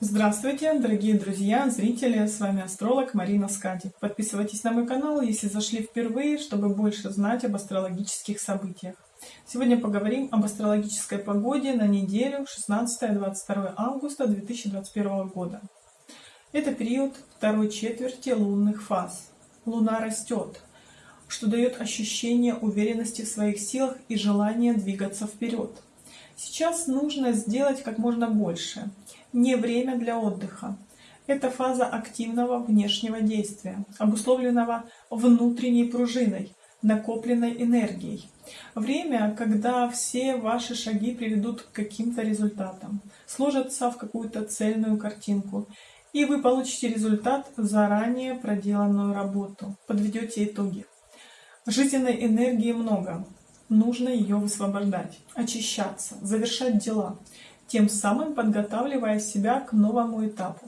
Здравствуйте, дорогие друзья, зрители, с вами астролог Марина Скади. Подписывайтесь на мой канал, если зашли впервые, чтобы больше знать об астрологических событиях. Сегодня поговорим об астрологической погоде на неделю 16-22 августа 2021 года. Это период второй четверти лунных фаз. Луна растет, что дает ощущение уверенности в своих силах и желание двигаться вперед. Сейчас нужно сделать как можно больше, не время для отдыха. Это фаза активного внешнего действия, обусловленного внутренней пружиной, накопленной энергией. Время, когда все ваши шаги приведут к каким-то результатам, сложатся в какую-то цельную картинку, и вы получите результат заранее проделанную работу, подведете итоги. Жизненной энергии много, нужно ее высвобождать, очищаться, завершать дела, тем самым подготавливая себя к новому этапу.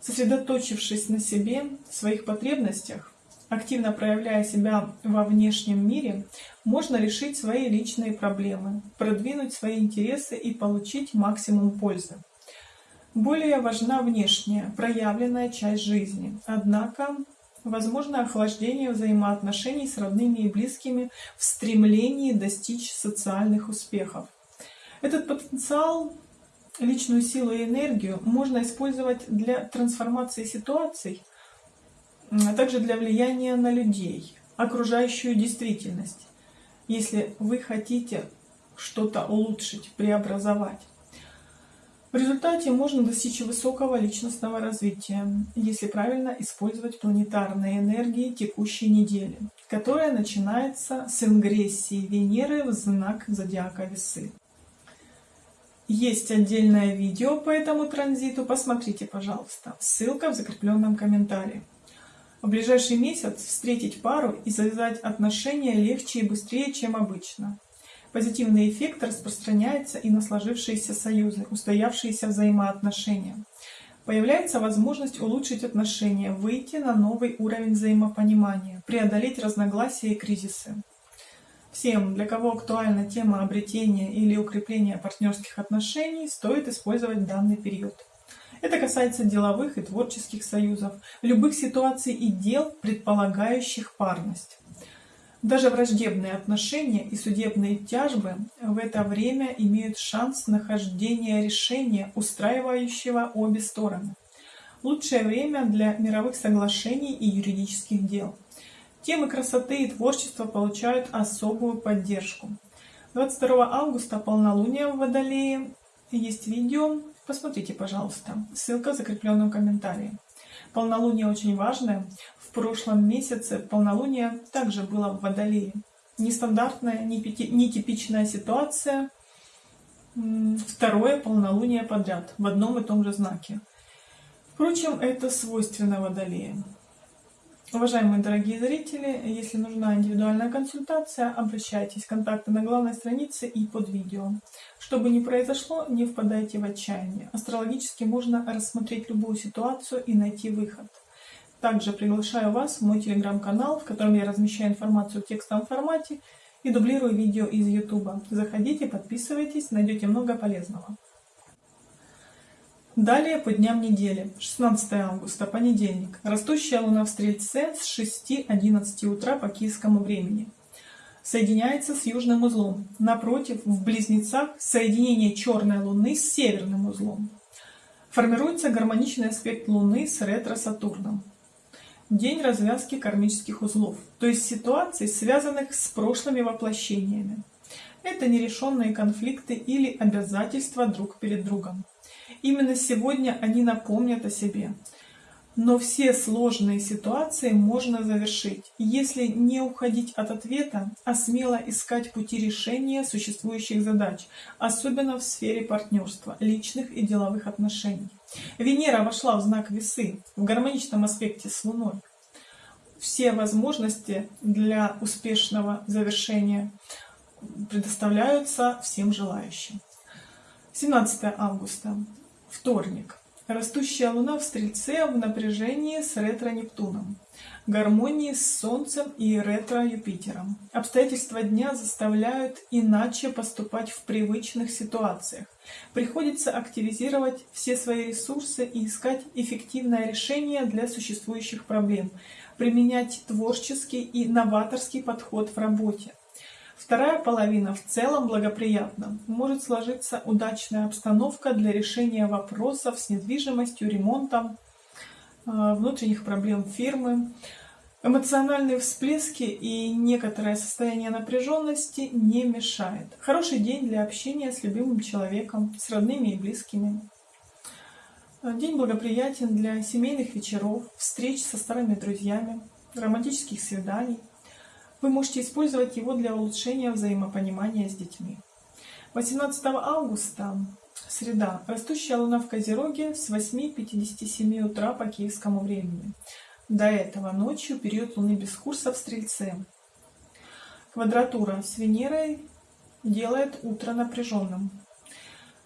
Сосредоточившись на себе, своих потребностях, активно проявляя себя во внешнем мире, можно решить свои личные проблемы, продвинуть свои интересы и получить максимум пользы. Более важна внешняя, проявленная часть жизни. Однако, возможно охлаждение взаимоотношений с родными и близкими в стремлении достичь социальных успехов. Этот потенциал, личную силу и энергию можно использовать для трансформации ситуаций, а также для влияния на людей, окружающую действительность, если вы хотите что-то улучшить, преобразовать. В результате можно достичь высокого личностного развития, если правильно использовать планетарные энергии текущей недели, которая начинается с ингрессии Венеры в знак зодиака Весы. Есть отдельное видео по этому транзиту, посмотрите, пожалуйста. Ссылка в закрепленном комментарии. В ближайший месяц встретить пару и завязать отношения легче и быстрее, чем обычно. Позитивный эффект распространяется и на сложившиеся союзы, устоявшиеся взаимоотношения. Появляется возможность улучшить отношения, выйти на новый уровень взаимопонимания, преодолеть разногласия и кризисы. Всем, для кого актуальна тема обретения или укрепления партнерских отношений, стоит использовать данный период. Это касается деловых и творческих союзов, любых ситуаций и дел, предполагающих парность. Даже враждебные отношения и судебные тяжбы в это время имеют шанс нахождения решения, устраивающего обе стороны. Лучшее время для мировых соглашений и юридических дел. Темы красоты и творчества получают особую поддержку. 22 августа полнолуние в Водолее. Есть видео, посмотрите, пожалуйста. Ссылка в закрепленном комментарии. Полнолуние очень важное. В прошлом месяце полнолуние также было в Водолее. Нестандартная, нетипичная ситуация. Второе полнолуние подряд в одном и том же знаке. Впрочем, это свойственно Водолею. Уважаемые дорогие зрители, если нужна индивидуальная консультация, обращайтесь. Контакты на главной странице и под видео. Что бы ни произошло, не впадайте в отчаяние. Астрологически можно рассмотреть любую ситуацию и найти выход. Также приглашаю вас в мой телеграм-канал, в котором я размещаю информацию в текстовом формате и дублирую видео из YouTube. Заходите, подписывайтесь, найдете много полезного. Далее по дням недели. 16 августа, понедельник. Растущая луна в Стрельце с 6-11 утра по киевскому времени. Соединяется с южным узлом. Напротив, в Близнецах, соединение черной луны с северным узлом. Формируется гармоничный аспект луны с ретро-сатурном. День развязки кармических узлов, то есть ситуаций, связанных с прошлыми воплощениями. Это нерешенные конфликты или обязательства друг перед другом. Именно сегодня они напомнят о себе. Но все сложные ситуации можно завершить, если не уходить от ответа, а смело искать пути решения существующих задач, особенно в сфере партнерства, личных и деловых отношений. Венера вошла в знак весы, в гармоничном аспекте с Луной. Все возможности для успешного завершения предоставляются всем желающим. 17 августа, вторник. Растущая Луна в Стрельце в напряжении с ретро-Нептуном, гармонии с Солнцем и ретро-Юпитером. Обстоятельства дня заставляют иначе поступать в привычных ситуациях. Приходится активизировать все свои ресурсы и искать эффективное решение для существующих проблем, применять творческий и новаторский подход в работе. Вторая половина в целом благоприятна. Может сложиться удачная обстановка для решения вопросов с недвижимостью, ремонтом, э, внутренних проблем фирмы. Эмоциональные всплески и некоторое состояние напряженности не мешает. Хороший день для общения с любимым человеком, с родными и близкими. День благоприятен для семейных вечеров, встреч со старыми друзьями, романтических свиданий. Вы можете использовать его для улучшения взаимопонимания с детьми. 18 августа, среда, растущая луна в Козероге с 8.57 утра по киевскому времени. До этого ночью период луны без курса в Стрельце. Квадратура с Венерой делает утро напряженным.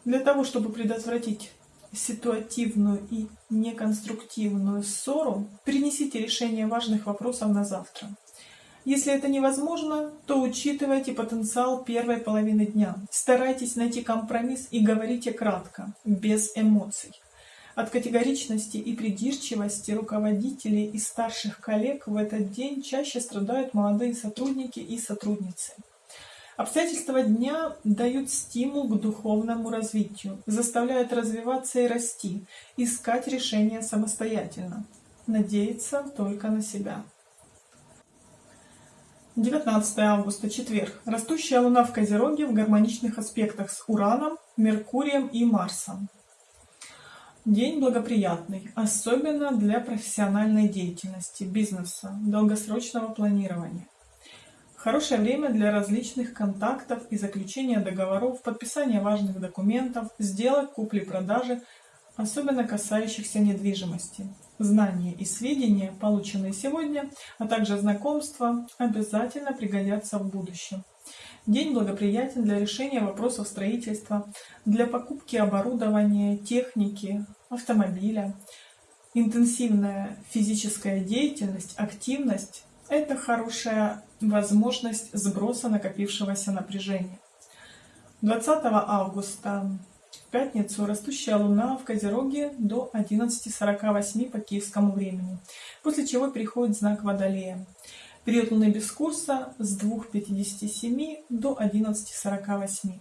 Для того, чтобы предотвратить ситуативную и неконструктивную ссору, перенесите решение важных вопросов на завтра. Если это невозможно, то учитывайте потенциал первой половины дня. Старайтесь найти компромисс и говорите кратко, без эмоций. От категоричности и придирчивости руководителей и старших коллег в этот день чаще страдают молодые сотрудники и сотрудницы. Обстоятельства дня дают стимул к духовному развитию, заставляют развиваться и расти, искать решения самостоятельно, надеяться только на себя. 19 августа, четверг. Растущая Луна в Козероге в гармоничных аспектах с Ураном, Меркурием и Марсом. День благоприятный, особенно для профессиональной деятельности, бизнеса, долгосрочного планирования. Хорошее время для различных контактов и заключения договоров, подписания важных документов, сделок, купли-продажи, особенно касающихся недвижимости. Знания и сведения, полученные сегодня, а также знакомства, обязательно пригодятся в будущем. День благоприятен для решения вопросов строительства, для покупки оборудования, техники, автомобиля. Интенсивная физическая деятельность, активность – это хорошая возможность сброса накопившегося напряжения. 20 августа в пятницу растущая луна в Козероге до 11.48 по киевскому времени, после чего переходит знак Водолея. Период луны без курса с 2.57 до 11.48.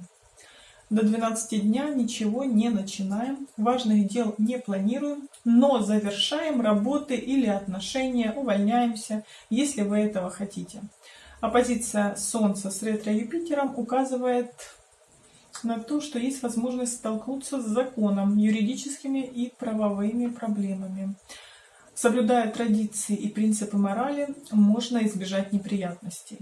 До 12 дня ничего не начинаем, важных дел не планируем, но завершаем работы или отношения, увольняемся, если вы этого хотите. Оппозиция Солнца с ретро-Юпитером указывает на то, что есть возможность столкнуться с законом, юридическими и правовыми проблемами. Соблюдая традиции и принципы морали, можно избежать неприятностей.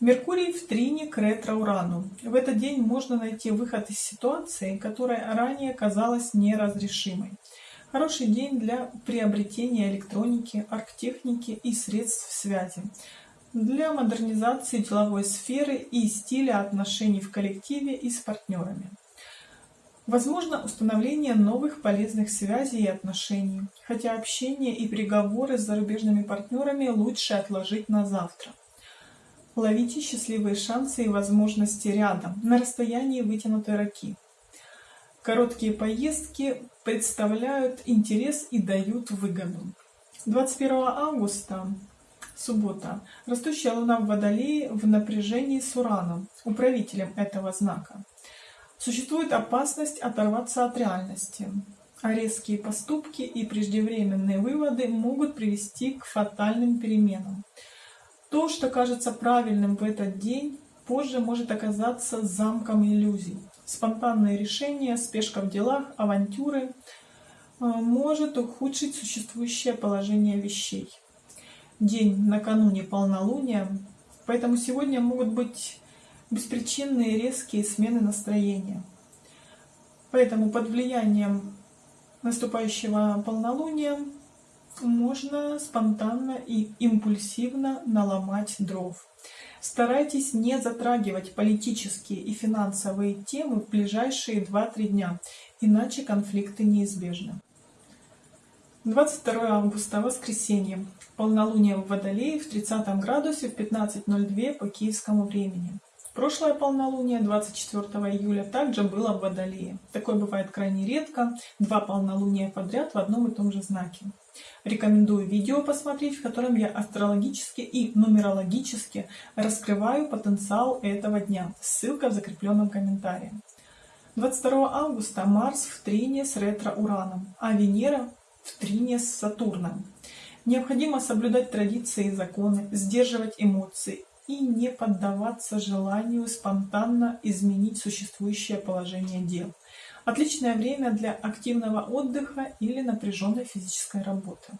Меркурий в трине к ретро-урану. В этот день можно найти выход из ситуации, которая ранее казалась неразрешимой. Хороший день для приобретения электроники, арктехники и средств связи для модернизации деловой сферы и стиля отношений в коллективе и с партнерами. Возможно установление новых полезных связей и отношений, хотя общение и переговоры с зарубежными партнерами лучше отложить на завтра. Ловите счастливые шансы и возможности рядом, на расстоянии вытянутой руки. Короткие поездки представляют интерес и дают выгоду. 21 августа Суббота. Растущая Луна в Водолее в напряжении с Ураном, управителем этого знака. Существует опасность оторваться от реальности, а резкие поступки и преждевременные выводы могут привести к фатальным переменам. То, что кажется правильным в этот день, позже может оказаться замком иллюзий. Спонтанные решения, спешка в делах, авантюры э, может ухудшить существующее положение вещей день накануне полнолуния, поэтому сегодня могут быть беспричинные резкие смены настроения. Поэтому под влиянием наступающего полнолуния можно спонтанно и импульсивно наломать дров. Старайтесь не затрагивать политические и финансовые темы в ближайшие 2-3 дня, иначе конфликты неизбежны. 22 августа, воскресенье. Полнолуние в Водолее в 30 градусе в 15.02 по киевскому времени. Прошлое полнолуние 24 июля также было в Водолее. Такое бывает крайне редко, два полнолуния подряд в одном и том же знаке. Рекомендую видео посмотреть, в котором я астрологически и нумерологически раскрываю потенциал этого дня. Ссылка в закрепленном комментарии. 22 августа Марс в трине с ретро-ураном, а Венера в трине с Сатурном. Необходимо соблюдать традиции и законы, сдерживать эмоции и не поддаваться желанию спонтанно изменить существующее положение дел. Отличное время для активного отдыха или напряженной физической работы.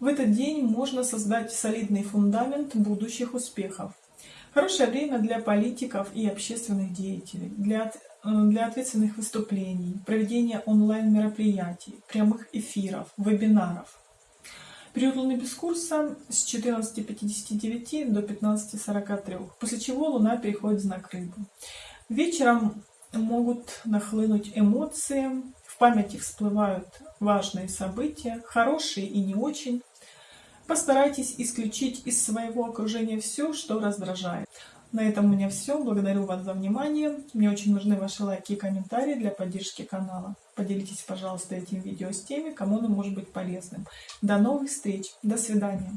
В этот день можно создать солидный фундамент будущих успехов. Хорошее время для политиков и общественных деятелей, для для ответственных выступлений, проведения онлайн-мероприятий, прямых эфиров, вебинаров. Период Луны без курса с 14.59 до 15.43, после чего Луна переходит в знак Рыбы. Вечером могут нахлынуть эмоции, в памяти всплывают важные события, хорошие и не очень. Постарайтесь исключить из своего окружения все, что раздражает. На этом у меня все. Благодарю вас за внимание. Мне очень нужны ваши лайки и комментарии для поддержки канала. Поделитесь, пожалуйста, этим видео с теми, кому оно может быть полезным. До новых встреч. До свидания.